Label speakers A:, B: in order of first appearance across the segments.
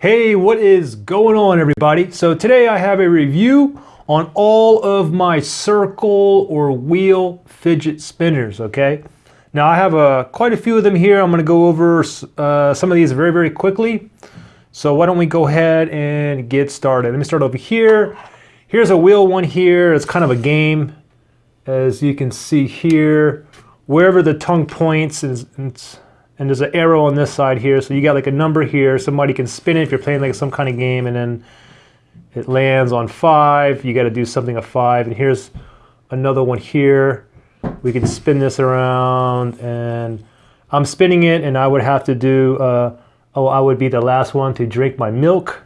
A: Hey, what is going on everybody? So today I have a review on all of my circle or wheel fidget spinners, okay? Now I have uh, quite a few of them here. I'm gonna go over uh, some of these very, very quickly. So why don't we go ahead and get started. Let me start over here. Here's a wheel one here. It's kind of a game. As you can see here, wherever the tongue points, and, and there's an arrow on this side here. So you got like a number here. Somebody can spin it if you're playing like some kind of game and then it lands on five. You got to do something of five. And here's another one here. We can spin this around and I'm spinning it and I would have to do, uh, oh, I would be the last one to drink my milk.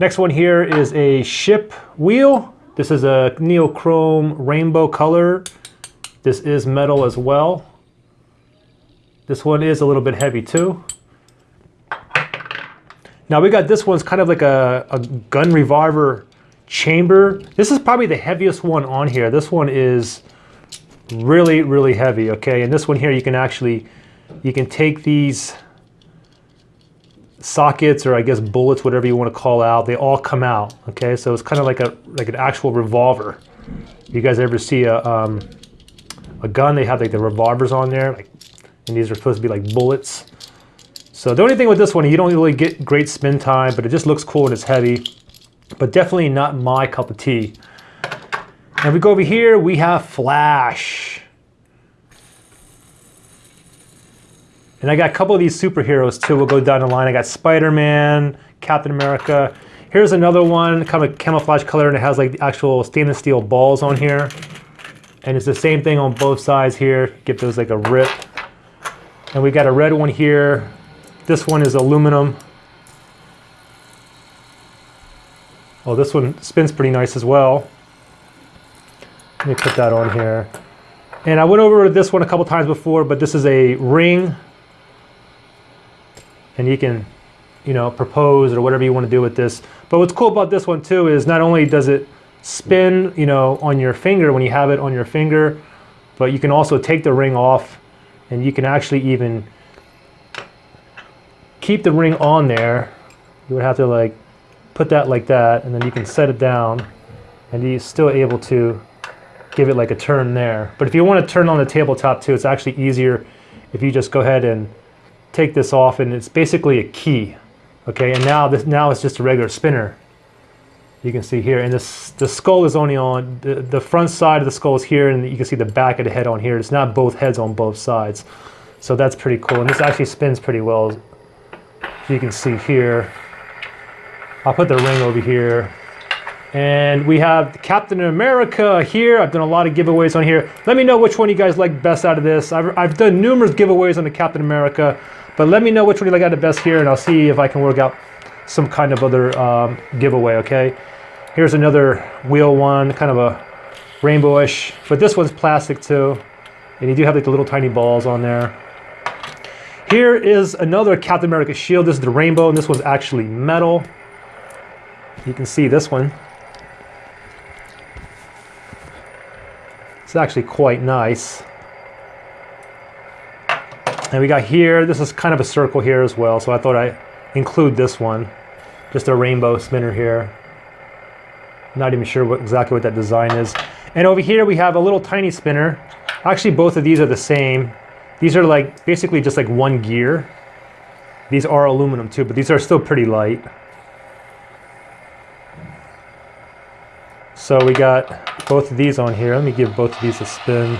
A: Next one here is a ship wheel. This is a neochrome rainbow color. This is metal as well. This one is a little bit heavy too. Now we got this one's kind of like a, a gun revolver chamber. This is probably the heaviest one on here. This one is really, really heavy, okay? And this one here, you can actually, you can take these sockets or I guess bullets, whatever you want to call out, they all come out, okay? So it's kind of like a like an actual revolver. You guys ever see a, um, a gun, they have like the revolvers on there, like, and these are supposed to be like bullets. So the only thing with this one, you don't really get great spin time, but it just looks cool and it's heavy, but definitely not my cup of tea. And we go over here, we have Flash. And I got a couple of these superheroes too. We'll go down the line. I got Spider-Man, Captain America. Here's another one, kind of camouflage color, and it has like the actual stainless steel balls on here. And it's the same thing on both sides here. Get those like a rip. And we got a red one here. This one is aluminum. Oh, this one spins pretty nice as well. Let me put that on here. And I went over this one a couple times before, but this is a ring. And you can, you know, propose or whatever you want to do with this. But what's cool about this one too is not only does it spin, you know, on your finger when you have it on your finger, but you can also take the ring off and you can actually even keep the ring on there. You would have to like put that like that and then you can set it down and you're still able to give it like a turn there. But if you want to turn on the tabletop too, it's actually easier if you just go ahead and take this off and it's basically a key. Okay, and now this now it's just a regular spinner you can see here. And this, the skull is only on, the, the front side of the skull is here and you can see the back of the head on here. It's not both heads on both sides. So that's pretty cool. And this actually spins pretty well. You can see here. I'll put the ring over here. And we have Captain America here. I've done a lot of giveaways on here. Let me know which one you guys like best out of this. I've, I've done numerous giveaways on the Captain America, but let me know which one you like out the best here and I'll see if I can work out some kind of other um, giveaway, okay? Here's another wheel one, kind of a rainbowish, but this one's plastic too. And you do have like the little tiny balls on there. Here is another Captain America shield. This is the rainbow, and this one's actually metal. You can see this one. It's actually quite nice. And we got here, this is kind of a circle here as well, so I thought I'd include this one. Just a rainbow spinner here. Not even sure what, exactly what that design is. And over here we have a little tiny spinner. Actually, both of these are the same. These are like basically just like one gear. These are aluminum too, but these are still pretty light. So we got both of these on here. Let me give both of these a spin.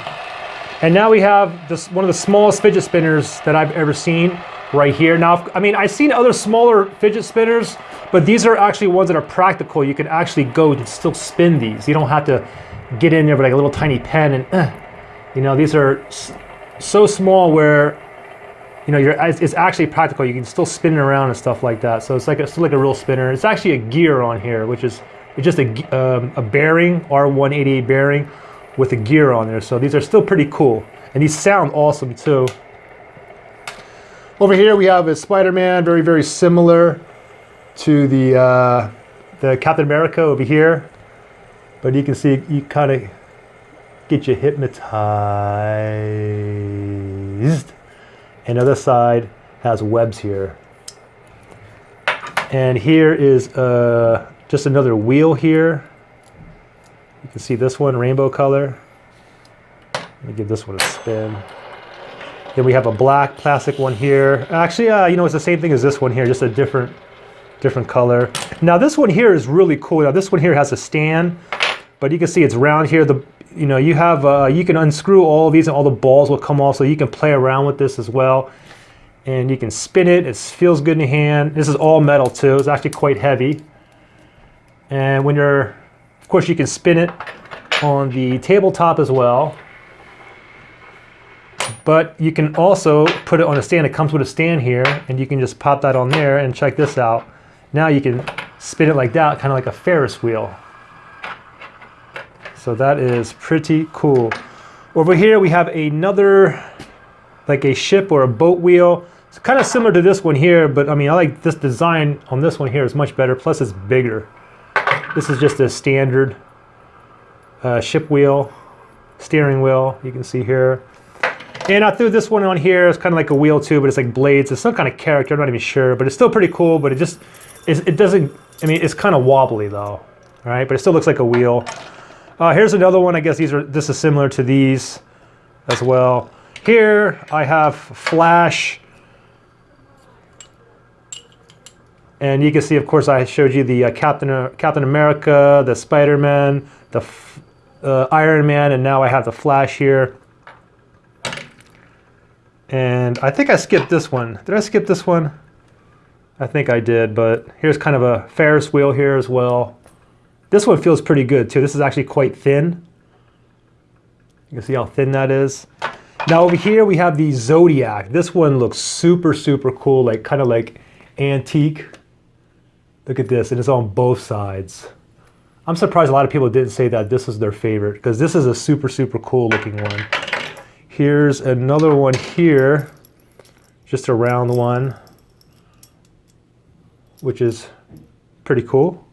A: And now we have this one of the smallest fidget spinners that I've ever seen right here. Now, I mean, I've seen other smaller fidget spinners, but these are actually ones that are practical. You can actually go and still spin these. You don't have to get in there with like a little tiny pen and, uh, you know, these are so small where, you know, you're, it's actually practical. You can still spin it around and stuff like that. So it's like a, still like a real spinner. It's actually a gear on here, which is it's just a, um, a bearing, R188 bearing with a gear on there. So these are still pretty cool. And these sound awesome too. Over here we have a Spider-Man, very, very similar to the, uh, the Captain America over here. But you can see, you kind of get you hypnotized. And the other side has webs here. And here is uh, just another wheel here. You can see this one, rainbow color. Let me give this one a spin. Then we have a black plastic one here. Actually, uh, you know, it's the same thing as this one here, just a different, different color. Now this one here is really cool. Now this one here has a stand, but you can see it's round here. The, you know, you have, uh, you can unscrew all these and all the balls will come off so you can play around with this as well. And you can spin it, it feels good in the hand. This is all metal too, it's actually quite heavy. And when you're, of course you can spin it on the tabletop as well. But you can also put it on a stand. It comes with a stand here, and you can just pop that on there and check this out. Now you can spin it like that, kind of like a Ferris wheel. So that is pretty cool. Over here we have another, like a ship or a boat wheel. It's kind of similar to this one here, but I mean, I like this design on this one here is much better. Plus it's bigger. This is just a standard uh, ship wheel, steering wheel, you can see here. And I threw this one on here. It's kind of like a wheel too, but it's like blades. It's some kind of character. I'm not even sure, but it's still pretty cool. But it just, it doesn't, I mean, it's kind of wobbly though. All right, but it still looks like a wheel. Uh, here's another one. I guess these are, this is similar to these as well. Here I have Flash. And you can see, of course, I showed you the uh, Captain, uh, Captain America, the Spider-Man, the uh, Iron Man, and now I have the Flash here. And I think I skipped this one. Did I skip this one? I think I did, but here's kind of a Ferris wheel here as well. This one feels pretty good too. This is actually quite thin. You can see how thin that is. Now over here we have the Zodiac. This one looks super, super cool, like kind of like antique. Look at this, and it's on both sides. I'm surprised a lot of people didn't say that this is their favorite because this is a super, super cool looking one. Here's another one here, just a round one, which is pretty cool.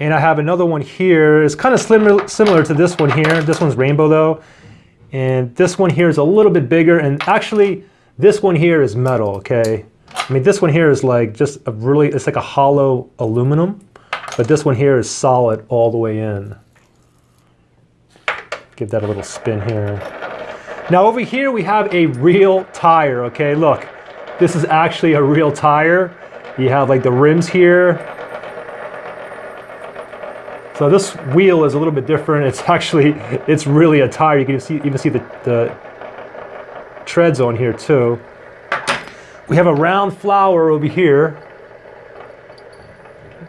A: And I have another one here. It's kind of similar, similar to this one here. This one's rainbow though. And this one here is a little bit bigger. And actually, this one here is metal, okay? I mean, this one here is like just a really, it's like a hollow aluminum. But this one here is solid all the way in. Give that a little spin here. Now over here we have a real tire, okay? Look, this is actually a real tire. You have like the rims here. So this wheel is a little bit different. It's actually, it's really a tire. You can see, even see the, the treads on here too. We have a round flower over here.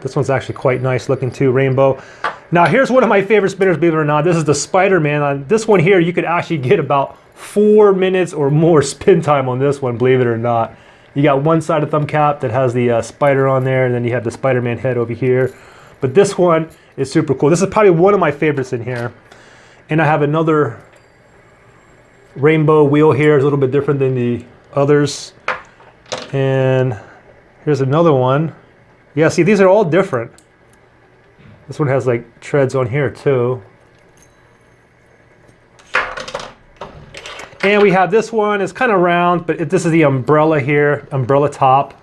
A: This one's actually quite nice looking too, rainbow. Now here's one of my favorite spinners, believe it or not. This is the Spider-Man. On this one here, you could actually get about four minutes or more spin time on this one, believe it or not. You got one side of thumb cap that has the uh, spider on there, and then you have the Spider-Man head over here. But this one is super cool. This is probably one of my favorites in here. And I have another rainbow wheel here. It's a little bit different than the others. And here's another one. Yeah, see, these are all different. This one has like treads on here too. And we have this one, it's kind of round, but it, this is the umbrella here, umbrella top.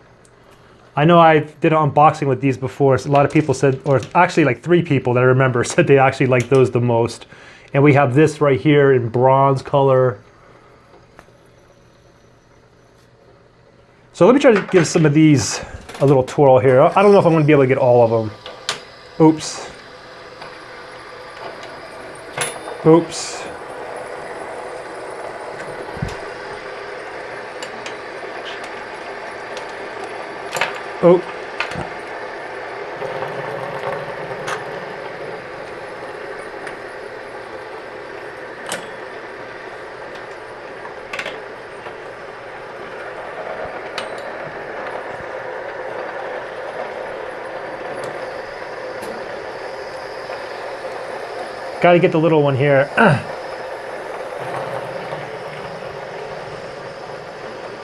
A: I know I did an unboxing with these before. So a lot of people said, or actually like three people that I remember said they actually like those the most. And we have this right here in bronze color. So let me try to give some of these a little twirl here. I don't know if I'm gonna be able to get all of them. Oops. Oops. Oh. Got to get the little one here.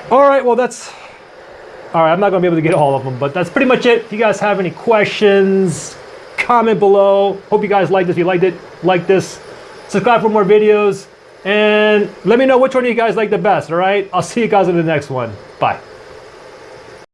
A: All right, well, that's all right, I'm not gonna be able to get all of them, but that's pretty much it. If you guys have any questions, comment below. Hope you guys liked this. If you liked it, like this. Subscribe for more videos. And let me know which one you guys like the best, all right? I'll see you guys in the next one. Bye.